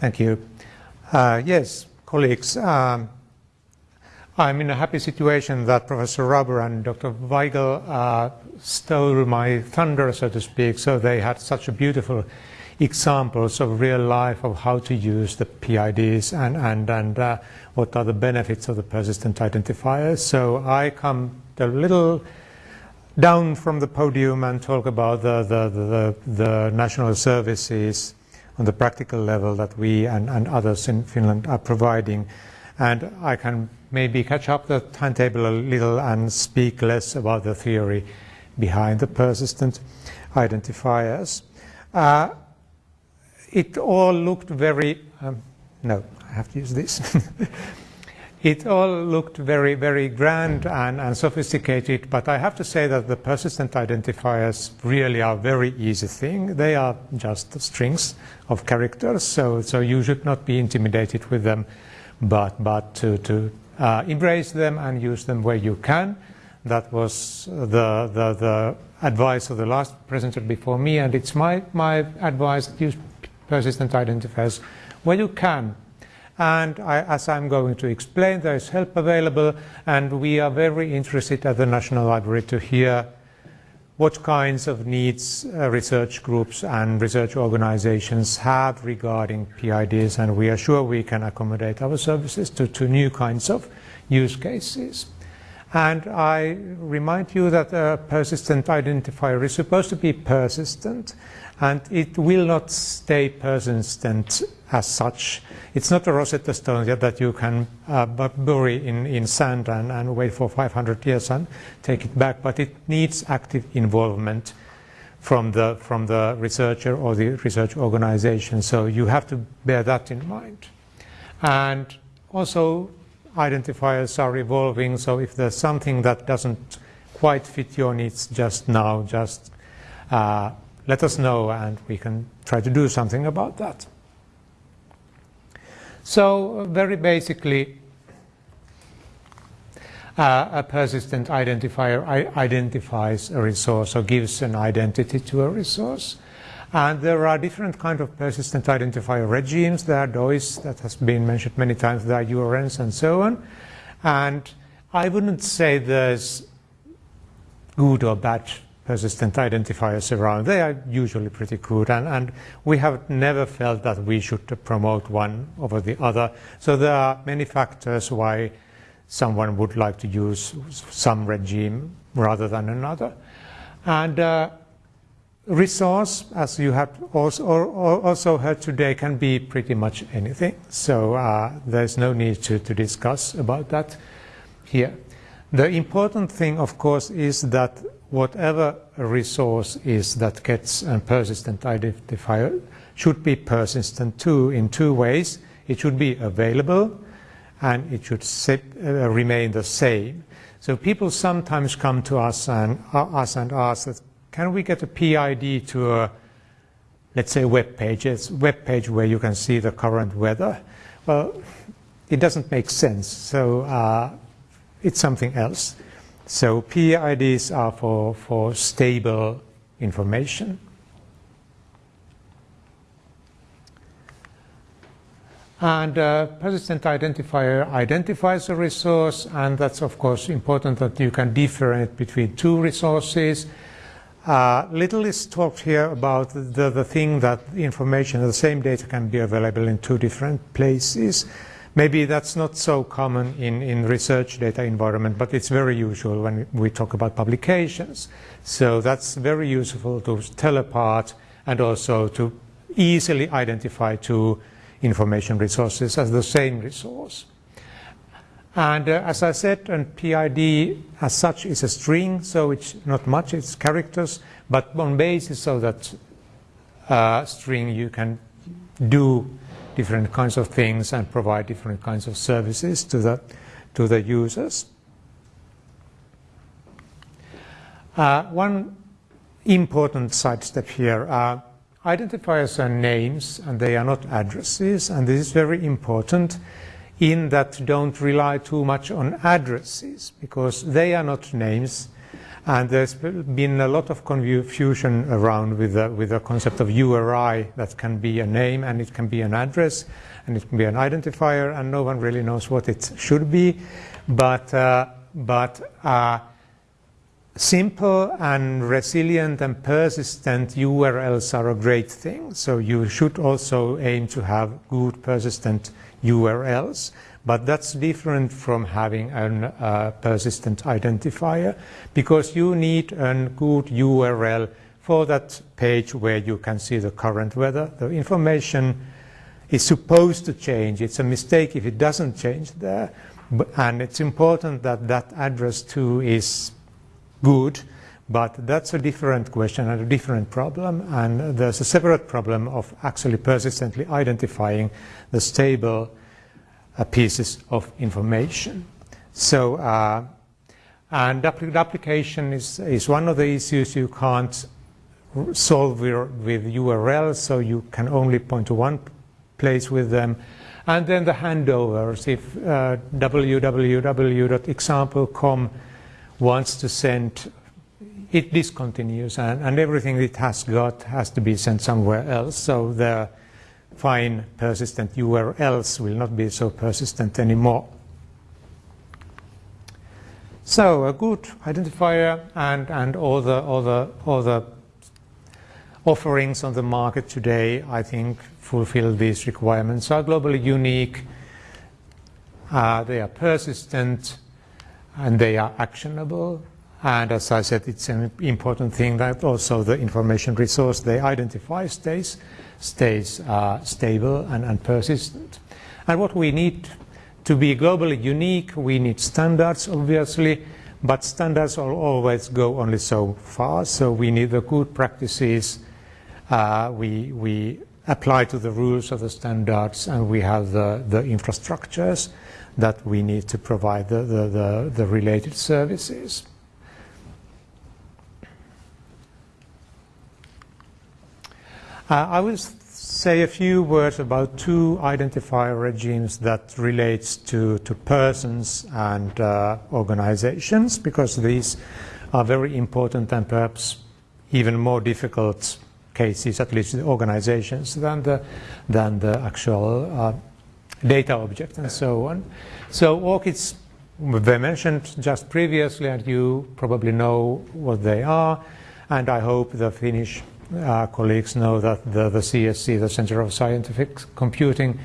Thank you. Uh, yes, colleagues, um, I'm in a happy situation that Professor Rauber and Dr. Weigel uh, stole my thunder, so to speak, so they had such a beautiful examples of real life of how to use the PIDs and, and, and uh, what are the benefits of the persistent identifiers. So I come a little down from the podium and talk about the, the, the, the national services on the practical level that we and, and others in Finland are providing. And I can maybe catch up the timetable a little and speak less about the theory behind the persistent identifiers. Uh, it all looked very, um, no, I have to use this. it all looked very, very grand and, and, sophisticated, but I have to say that the persistent identifiers really are a very easy thing. They are just strings of characters, so, so you should not be intimidated with them, but, but to, to uh, embrace them and use them where you can. That was the, the, the advice of the last presenter before me, and it's my, my advice use persistent identifiers where you can. And I, as I'm going to explain, there is help available, and we are very interested at the National Library to hear what kinds of needs uh, research groups and research organizations have regarding PIDs, and we are sure we can accommodate our services to, to new kinds of use cases. And I remind you that a persistent identifier is supposed to be persistent and it will not stay persistent as such. It's not a Rosetta Stone yet that you can uh, bury in, in sand and, and wait for 500 years and take it back, but it needs active involvement from the, from the researcher or the research organization. So you have to bear that in mind. And also identifiers are evolving, so if there's something that doesn't quite fit your needs just now, just uh, let us know and we can try to do something about that. So very basically, uh, a persistent identifier identifies a resource or gives an identity to a resource. And there are different kind of persistent identifier regimes. There are DOIs that has been mentioned many times. There are URNs and so on. And I wouldn't say there's good or bad persistent identifiers around. They are usually pretty good, and, and we have never felt that we should promote one over the other. So there are many factors why someone would like to use some regime rather than another. And uh, resource, as you have also, also, heard today, can be pretty much anything. So uh, there's no need to, to discuss about that here. The important thing, of course, is that whatever resource is that gets a persistent identifier should be persistent too in two ways. It should be available and it should uh, remain the same. So people sometimes come to us and, uh, us and ask can we get a PID to a, let's say, web page? It's a web page where you can see the current weather. Well, it doesn't make sense. So uh, it's something else. So PIDs are for, for stable information. And uh, persistent identifier identifies a resource, and that's of course important that you can differentiate between two resources. Uh, little is talked here about the, the thing that information, the same data can be available in two different places. Maybe that's not so common in, in research data environment, but it's very usual when we talk about publications. So that's very useful to tell apart and also to easily identify two information resources as the same resource. And uh, as I said, and PID as such is a string, so it's not much, it's characters, but on basis of that uh, string you can do different kinds of things and provide different kinds of services to the, to the users. Uh, one important side step here. are identifiers are names and they are not addresses and this is very important in that don't rely too much on addresses because they are not names And there's been a lot of confusion around with the, with the concept of URI that can be a name and it can be an address and it can be an identifier and no one really knows what it should be. But, uh, but uh, simple and resilient and persistent URLs are a great thing. So you should also aim to have good persistent URLs. But that's different from having a uh, persistent identifier because you need a good URL for that page where you can see the current weather. The information is supposed to change. It's a mistake if it doesn't change there. And it's important that that address too is good, but that's a different question and a different problem. And there's a separate problem of actually persistently identifying the stable uh, pieces of information. So, uh, and the application is, is one of the issues you can't solve with URLs, so you can only point to one place with them. And then the handovers, if uh, www.example.com wants to send, it discontinues and, and everything it has got has to be sent somewhere else. So the fine persistent URLs will not be so persistent anymore. So a good identifier and, and all the, all, the, all the offerings on the market today, I think, fulfill these requirements, are globally unique, uh, they are persistent, and they are actionable. And as I said, it's an important thing that also the information resource they identify stays, stays uh, stable and, and persistent. And what we need to be globally unique, we need standards, obviously, but standards will always go only so far. So we need the good practices. Uh, we, we apply to the rules of the standards, and we have the, the infrastructures that we need to provide the, the, the, the related services. I will say a few words about two identifier regimes that relates to, to persons and uh, organizations because these are very important and perhaps even more difficult cases, at least the organizations, than the, than the actual uh, data object and so on. So ORCIDs were mentioned just previously and you probably know what they are and I hope the Finnish uh, colleagues know that the, the CSC, the Center of Scientific Computing,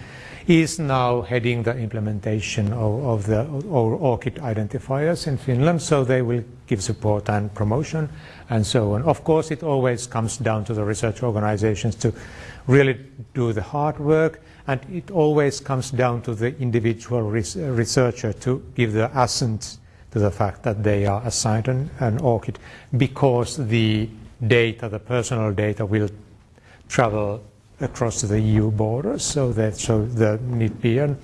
is now heading the implementation of, of the ORCID identifiers in Finland, so they will give support and promotion and so on. Of course, it always comes down to the research organizations to really do the hard work, and it always comes down to the individual res researcher to give the assent to the fact that they are assigned an, an ORCID because the data, the personal data, will travel across the EU borders, so that so there need be an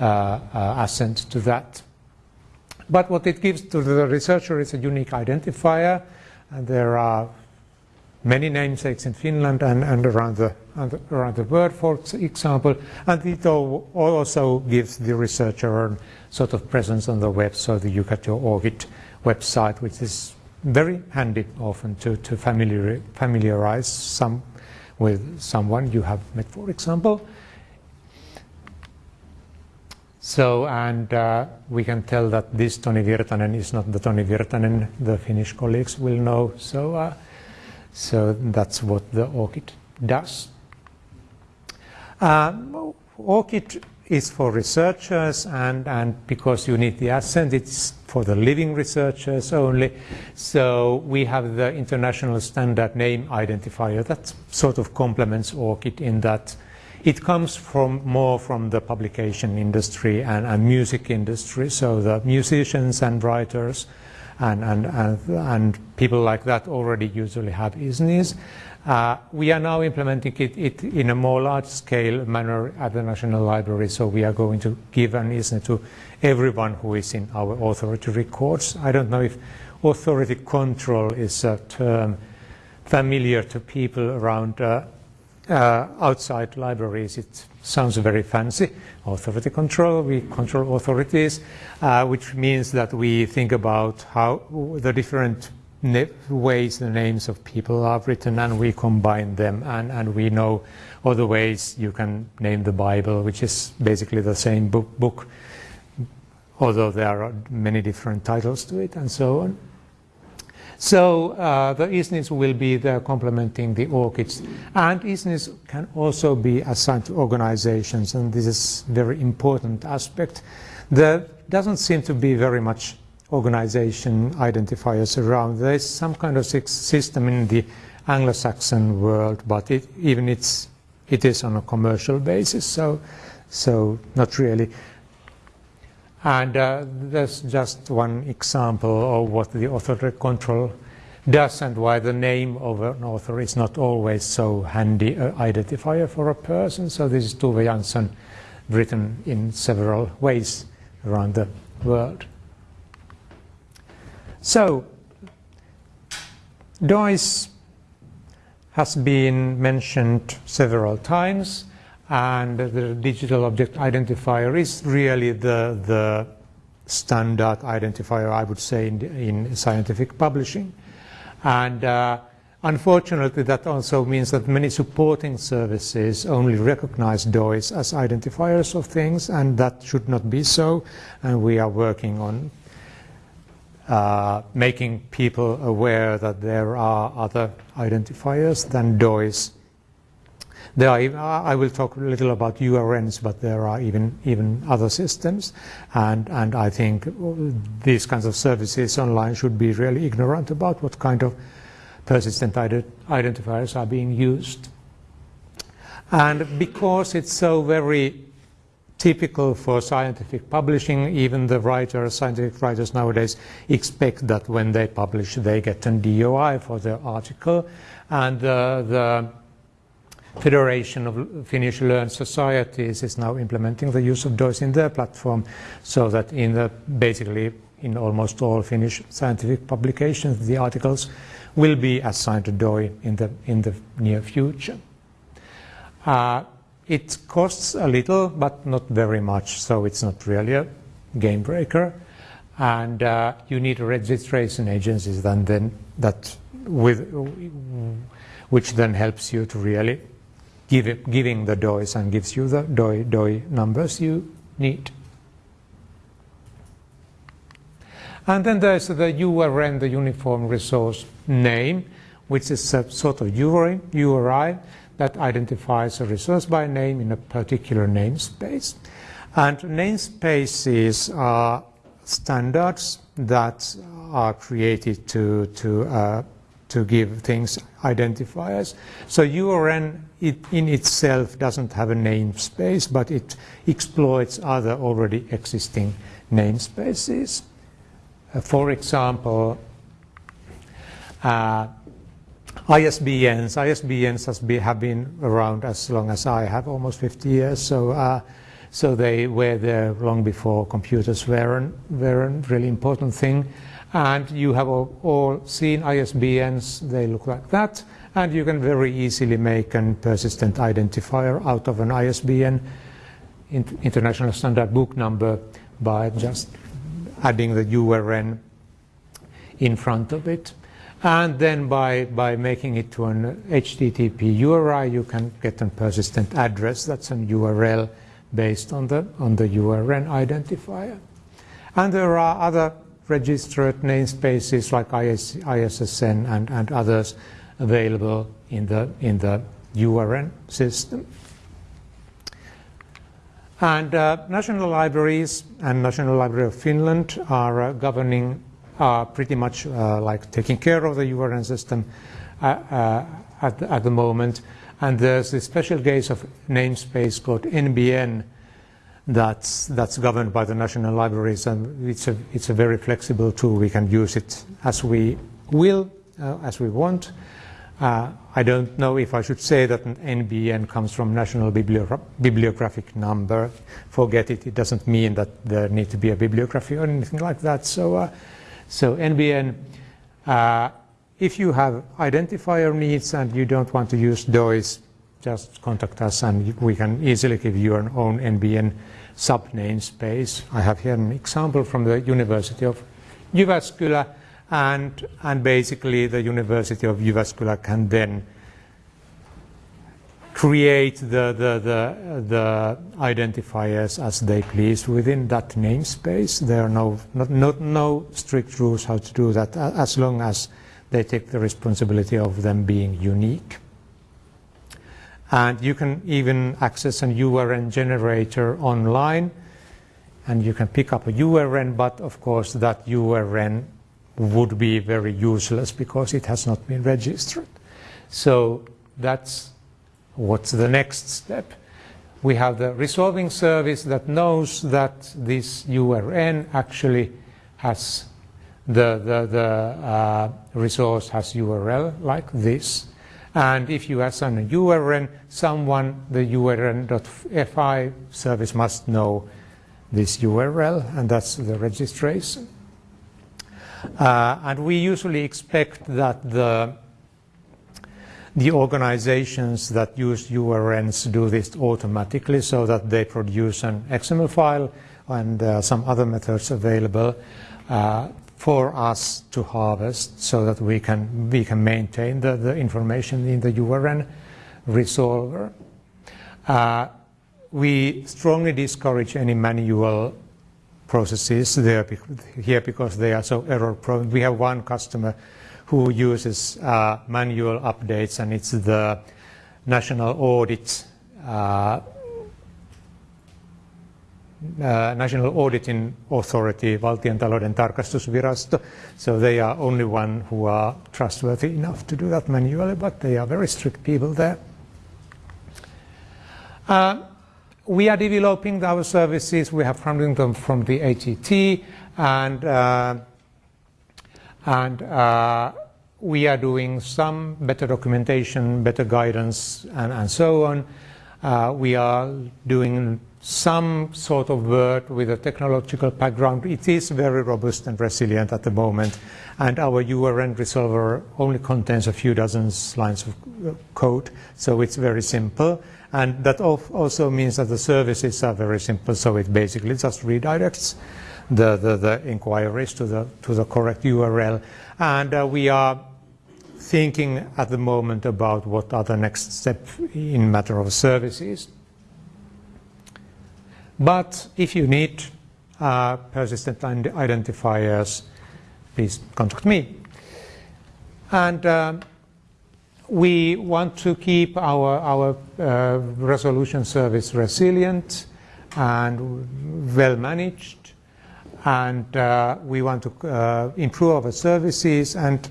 uh, uh, assent to that. But what it gives to the researcher is a unique identifier, and there are many namesakes in Finland and, and around, the, around the world, for example, and it also gives the researcher a sort of presence on the web so get your ORCID website, which is very handy often to, to familiar, familiarize some with someone you have met, for example. So, and uh, we can tell that this Toni Virtanen is not the Toni Virtanen the Finnish colleagues will know. So, uh, so that's what the ORCID does. Uh, ORCID is for researchers and, and because you need the assent, it's for the living researchers only. So we have the international standard name identifier that sort of complements ORCID in that it comes from more from the publication industry and, and music industry. So the musicians and writers and, and, and, and people like that already usually have ISNIs. Uh, we are now implementing it, it, in a more large-scale manner at the National Library, so we are going to give an ISNI to everyone who is in our authority records. I don't know if authority control is a term familiar to people around uh, uh, outside libraries, it sounds very fancy. Authority control, we control authorities, uh, which means that we think about how the different ways the names of people are written and we combine them and, and we know other ways you can name the Bible, which is basically the same book, book although there are many different titles to it and so on. So uh, the ISNIs will be there complementing the ORCIDs. And ISNIs can also be assigned to organizations, and this is very important aspect. There doesn't seem to be very much organization identifiers around. There is some kind of system in the Anglo-Saxon world, but it, even it's, it is on a commercial basis, so, so not really. And uh, there's just one example of what the authority control does and why the name of an author is not always so handy uh, identifier for a person. So this is Tove Jansson written in several ways around the world. So, DOIS has been mentioned several times and the digital object identifier is really the, the standard identifier, I would say, in, in scientific publishing. And uh, unfortunately, that also means that many supporting services only recognize DOIs as identifiers of things, and that should not be so. And we are working on uh, making people aware that there are other identifiers than DOIs. There are, I will talk a little about URNs, but there are even even other systems, and and I think these kinds of services online should be really ignorant about what kind of persistent identifiers are being used. And because it's so very typical for scientific publishing. Even the writers, scientific writers nowadays expect that when they publish, they get a DOI for their article. And uh, the Federation of Finnish Learned Societies is now implementing the use of DOIs in their platform so that in the basically in almost all Finnish scientific publications, the articles will be assigned to DOI in the, in the near future. Uh, it costs a little, but not very much, so it's not really a game breaker. And uh, you need a registration agency then, then that with, which then helps you to really give it, giving the DOIs and gives you the DOI, DOI numbers you need. And then there's the URN, the Uniform Resource Name, which is a sort of URI, URI that identifies a resource by name in a particular namespace. And namespaces are standards that are created to, to, uh, to give things identifiers. So URN it in itself doesn't have a namespace, but it exploits other already existing namespaces. Uh, for example, uh, ISBNs. ISBNs has have been around as long as I have, almost 50 years. So, uh, so they were there long before computers were, were a really important thing. And you have all, all seen ISBNs. They look like that. And you can very easily make a persistent identifier out of an ISBN, International Standard Book Number, by just adding the URN in front of it. And then by, by making it to an HTTP URI, you can get a persistent address. That's an URL based on the, on the URN identifier. And there are other registered namespaces like IS, ISSN and, and others available in the, in the URN system. And uh, national libraries and National Library of Finland are uh, governing are pretty much uh, like taking care of the URN system uh, uh, at, the, at the moment. And there's a special case of namespace called NBN that's, that's governed by the national libraries, and it's a, it's a very flexible tool. We can use it as we will, uh, as we want. Uh, I don't know if I should say that an NBN comes from National Bibliogra Bibliographic Number. Forget it. It doesn't mean that there need to be a bibliography or anything like that. So uh, so NBN, uh, if you have identifier needs and you don't want to use DOIs, just contact us and we can easily give you an own NBN sub namespace. I have here an example from the University of Jyväskylä and, and basically the University of Jyväskylä can then create the, the, the, the, identifiers as they please within that namespace. There are no, not, not, no strict rules how to do that as long as they take the responsibility of them being unique. And you can even access an URN generator online and you can pick up a URN, but of course that URN would be very useless because it has not been registered. So that's what's the next step. We have the resolving service that knows that this URN actually has the, the, the uh, resource has URL like this. And if you assign a URN, someone, the URN.fi service must know this URL, and that's the registration. Uh, and we usually expect that the, the organizations that use URNs do this automatically so that they produce an XML file and uh, some other methods available uh, for us to harvest so that we can, we can maintain the, the information in the URN resolver. Uh, we strongly discourage any manual processes there here because they are so error prone. We have one customer who uses uh, manual updates and it's the national audit uh, uh, National Auditing Authority, Valtion talouden tarkastusvirasto. So they are only one who are trustworthy enough to do that manually, but they are very strict people there. Uh, we are developing our services. We have funding them from the ATT, and uh, and uh, we are doing some better documentation, better guidance, and, and so on. Uh, we are doing some sort of work with a technological background. It is very robust and resilient at the moment, and our URN resolver only contains a few dozen lines of uh, code, so it's very simple. And that also means that the services are very simple, so it basically just redirects the, the, the inquiries to the, to the correct URL. And uh, we are thinking at the moment about what are the next step in matter of services. But if you need uh, persistent identifiers, please contact me. And uh, we want to keep our, our uh, resolution service resilient and well managed. And uh, we want to uh, improve our services. And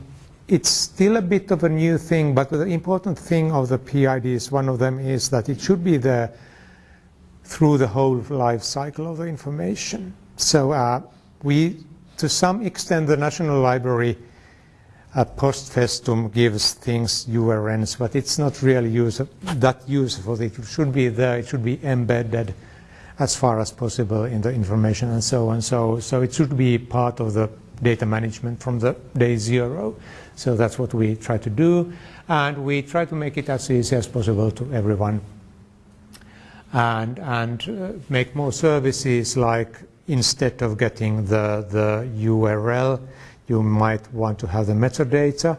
it's still a bit of a new thing, but the important thing of the PIDs, one of them is that it should be there through the whole life cycle of the information. So uh, we, to some extent, the National Library uh, post festum gives things URNs, but it's not really use that useful. It should be there, it should be embedded as far as possible in the information and so on. So, so it should be part of the data management from the day zero. So that's what we try to do. And we try to make it as easy as possible to everyone and, and uh, make more services like instead of getting the, the URL, you might want to have the metadata.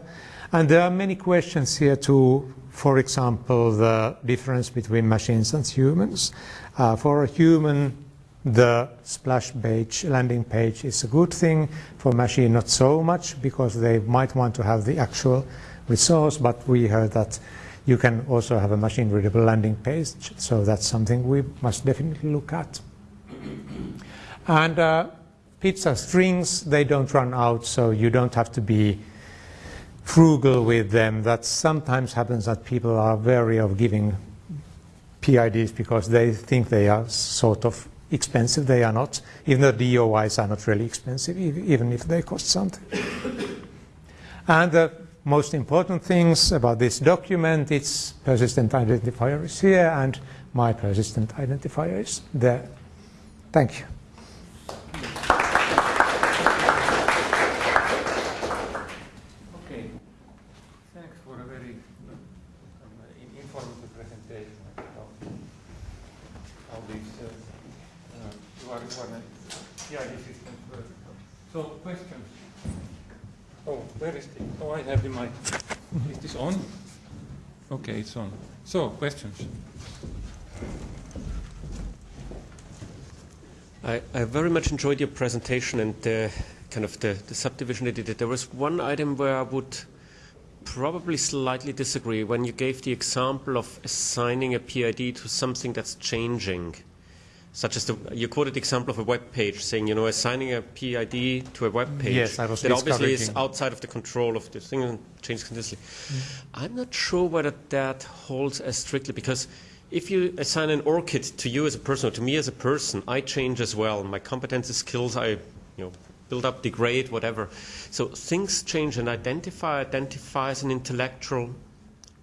And there are many questions here too, for example, the difference between machines and humans. Uh, for a human, the splash page, landing page is a good thing. For machine, not so much, because they might want to have the actual resource, but we heard that you can also have a machine-readable landing page, so that's something we must definitely look at. And uh, pizza strings, they don't run out, so you don't have to be frugal with them. That sometimes happens that people are wary of giving PIDs because they think they are sort of expensive. They are not. Even the DOIs are not really expensive, even if they cost something. and the most important things about this document, its persistent identifier is here and my persistent identifier is there. Thank you. Okay, thanks for a very uh, informative presentation. state how, how these uh, uh, PID systems work. So questions? Oh, where is the? Oh, I have the mic. Is this on? Okay, it's on. So questions. I, I very much enjoyed your presentation and the kind of the, the subdivision that you did. There was one item where I would probably slightly disagree when you gave the example of assigning a PID to something that's changing, such as the, you quoted the example of a web page, saying you know assigning a PID to a web page yes, I was that obviously is outside of the control of the thing and changes continuously. Mm. I'm not sure whether that holds as strictly because if you assign an ORCID to you as a person or to me as a person, I change as well. My competences, skills, I you know build up, degrade, whatever. So things change, and identify identifies an intellectual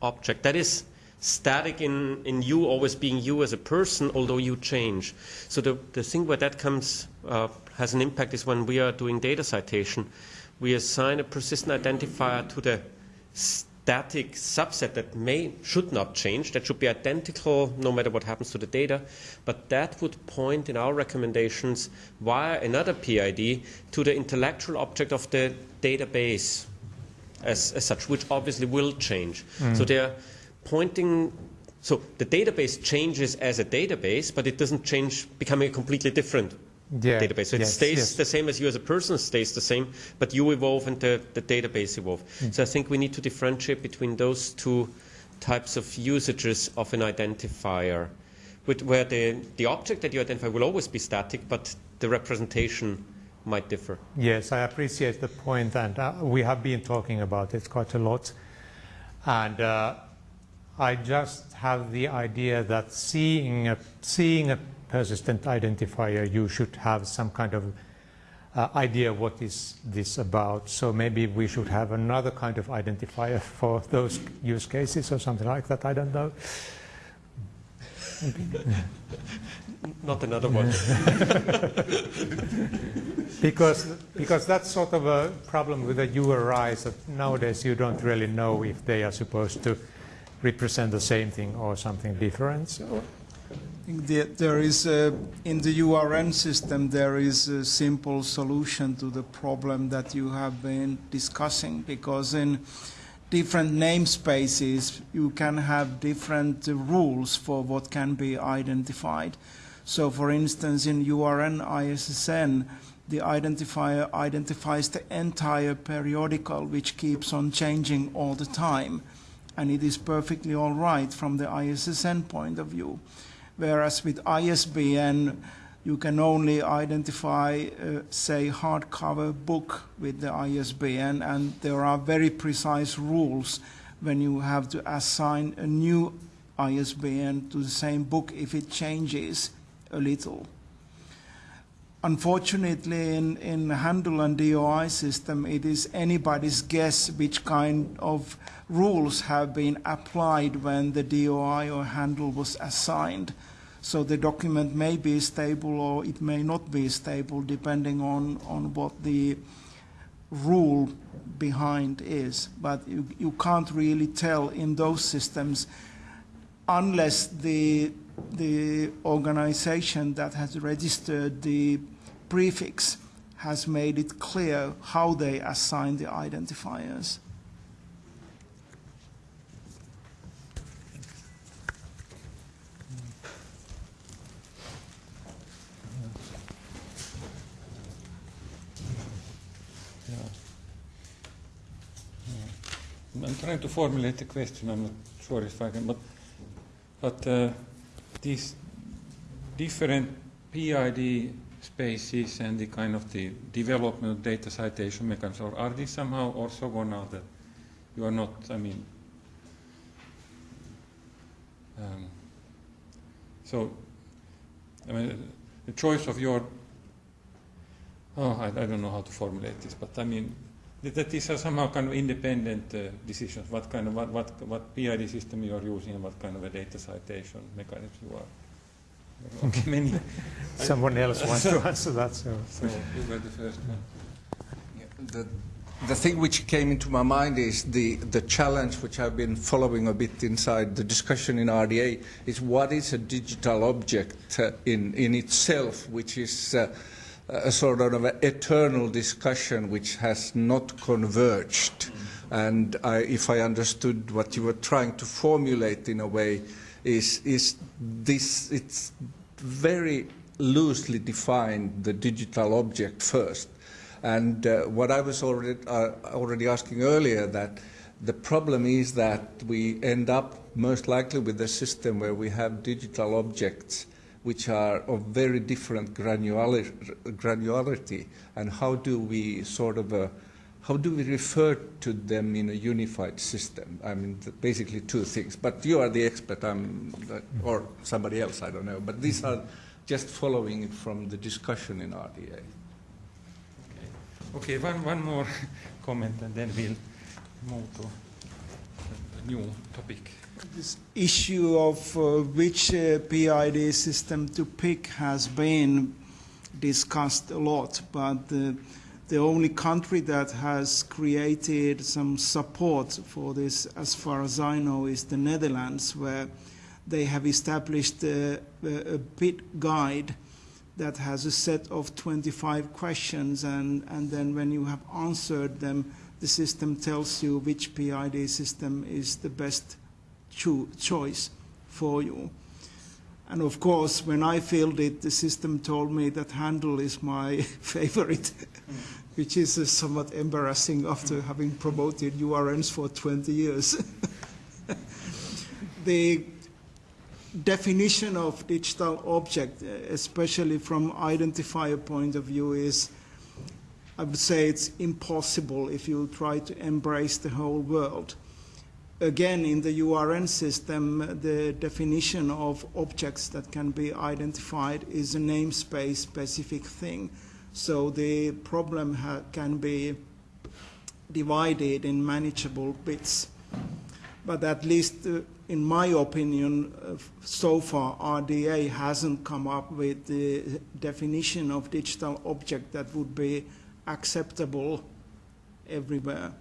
object that is static in, in you always being you as a person, although you change. So the, the thing where that comes uh, has an impact is when we are doing data citation, we assign a persistent identifier to the static subset that may should not change that should be identical no matter what happens to the data but that would point in our recommendations via another PID to the intellectual object of the database as, as such which obviously will change. So they're pointing so the database changes as a database but it doesn't change becoming a completely different Yeah, database. So it yes, stays yes. the same as you as a person stays the same, but you evolve and the, the database evolve. Mm. So I think we need to differentiate between those two types of usages of an identifier, with, where the, the object that you identify will always be static, but the representation might differ. Yes, I appreciate the point, and uh, we have been talking about it quite a lot. And uh, I just have the idea that seeing a, seeing a persistent identifier, you should have some kind of uh, idea what is this about. So maybe we should have another kind of identifier for those use cases or something like that. I don't know. Not another one. Because, because that's sort of a problem with the URIs that nowadays you don't really know if they are supposed to represent the same thing or something different. So, The- There is, a- in the URN system, there is a simple solution to the problem that you have been discussing, because in different namespaces, you can have different rules for what can be identified. So for instance, in URN ISSN, the identifier identifies the entire periodical, which keeps on changing all the time. And it is perfectly all right from the ISSN point of view whereas with ISBN you can only identify, uh, say, hardcover book with the ISBN, and there are very precise rules when you have to assign a new ISBN to the same book if it changes a little. Unfortunately, in, in Handle and DOI system, it is anybody's guess which kind of rules have been applied when the DOI or Handle was assigned. So the document may be stable or it may not be stable depending on, on what the rule behind is. But you, you can't really tell in those systems unless the, the organization that has registered the prefix has made it clear how they assign the identifiers. I'm trying to formulate the question. I'm not sure if I can, but but uh, these different PID spaces and the kind of the development of data citation mechanisms, or are these somehow also gone now that you are not? I mean, um, so I mean, the choice of your oh, I, I don't know how to formulate this, but I mean that that these are somehow kind of independent uh, decisions. What kind of what, what what PID system you are using and what kind of a data citation mechanism you are. Okay, many. someone else wants to answer that. So. So you were the first one. Yeah, the the thing which came into my mind is the, the challenge which I've been following a bit inside the discussion in RDA is what is a digital object uh, in, in itself, which is uh, a sort of an eternal discussion which has not converged. And I, if I understood what you were trying to formulate in a way, is, is this, it's very loosely defined the digital object first. And uh, what I was already, uh, already asking earlier, that the problem is that we end up most likely with a system where we have digital objects which are of very different granularity, and how do we sort of uh, how do we refer to them in a unified system? I mean, basically two things. But you are the expert, I'm, or somebody else, I don't know. But these are just following from the discussion in RDA. Okay, one, one more comment and then we'll move to a new topic. This issue of uh, which uh, PID system to pick has been discussed a lot, but uh, the only country that has created some support for this, as far as I know, is the Netherlands, where they have established a, a PID guide that has a set of 25 questions, and, and then when you have answered them, the system tells you which PID system is the best cho- choice for you. And of course, when I filled it, the system told me that Handle is my favorite, which is uh, somewhat embarrassing after having promoted URNs for 20 years. the definition of digital object, especially from identifier point of view, is I would say it's impossible if you try to embrace the whole world. Again, in the URN system, the definition of objects that can be identified is a namespace specific thing. So the problem can be divided in manageable bits. But at least, uh, in my opinion, uh, so far RDA hasn't come up with the definition of digital object that would be acceptable everywhere.